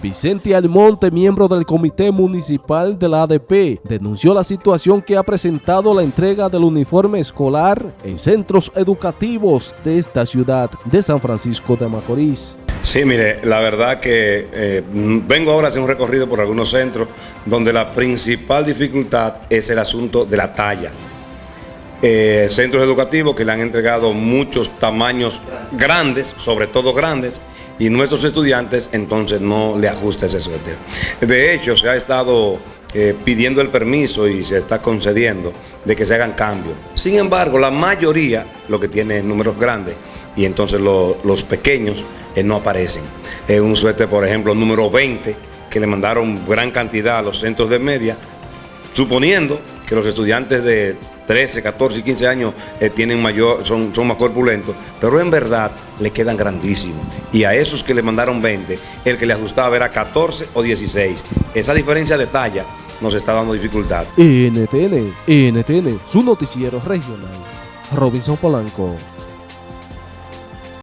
Vicente Almonte, miembro del Comité Municipal de la ADP, denunció la situación que ha presentado la entrega del uniforme escolar en centros educativos de esta ciudad de San Francisco de Macorís. Sí, mire, la verdad que eh, vengo ahora a hacer un recorrido por algunos centros donde la principal dificultad es el asunto de la talla. Eh, centros educativos que le han entregado muchos tamaños grandes, sobre todo grandes, y nuestros estudiantes entonces no le ajusta ese suéter. De hecho, se ha estado eh, pidiendo el permiso y se está concediendo de que se hagan cambios. Sin embargo, la mayoría lo que tiene es números grandes y entonces los pequeños eh, no aparecen. Un suéter, por ejemplo, número 20, que le mandaron gran cantidad a los centros de media, suponiendo que los estudiantes de 13, 14 y 15 años eh, tienen mayor, son, son más corpulentos, pero en verdad le quedan grandísimos. Y a esos que le mandaron 20, el que le ajustaba era 14 o 16. Esa diferencia de talla nos está dando dificultad. NTN, NTN, su noticiero regional. Robinson Polanco.